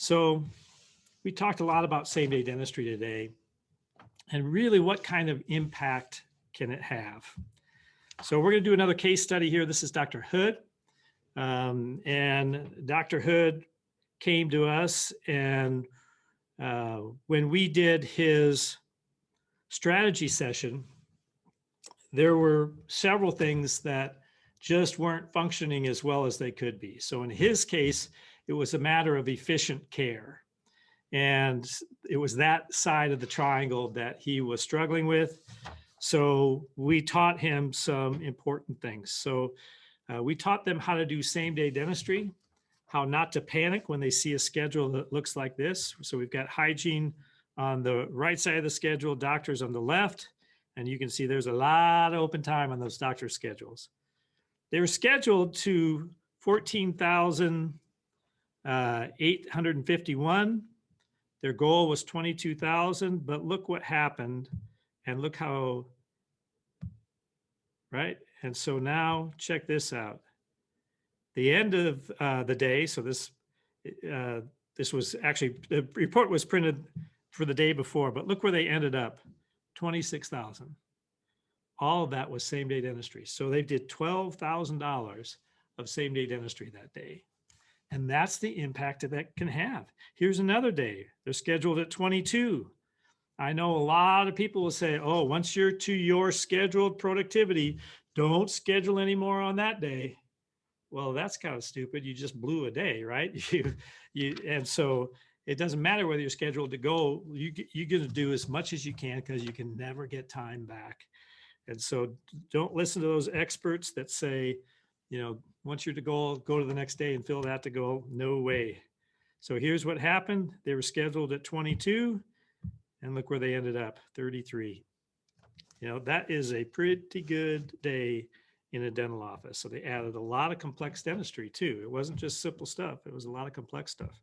So we talked a lot about same day dentistry today and really what kind of impact can it have? So we're going to do another case study here. This is Dr. Hood. Um, and Dr. Hood came to us and uh, when we did his strategy session, there were several things that just weren't functioning as well as they could be. So in his case, it was a matter of efficient care. And it was that side of the triangle that he was struggling with. So we taught him some important things. So uh, we taught them how to do same day dentistry, how not to panic when they see a schedule that looks like this. So we've got hygiene on the right side of the schedule, doctors on the left, and you can see there's a lot of open time on those doctor schedules. They were scheduled to 14,851. Their goal was 22,000, but look what happened and look how, right? And so now check this out. The end of uh, the day, so this, uh, this was actually, the report was printed for the day before, but look where they ended up, 26,000. All of that was same day dentistry. So they did $12,000 of same day dentistry that day. And that's the impact that that can have. Here's another day. They're scheduled at 22. I know a lot of people will say, oh, once you're to your scheduled productivity, don't schedule anymore on that day. Well, that's kind of stupid. You just blew a day, right? You, you, and so it doesn't matter whether you're scheduled to go, you, you're going to do as much as you can because you can never get time back. And so don't listen to those experts that say, you know, once you're to go, go to the next day and fill that to go. No way. So here's what happened. They were scheduled at 22 and look where they ended up 33. You know, that is a pretty good day in a dental office. So they added a lot of complex dentistry too. It wasn't just simple stuff. It was a lot of complex stuff.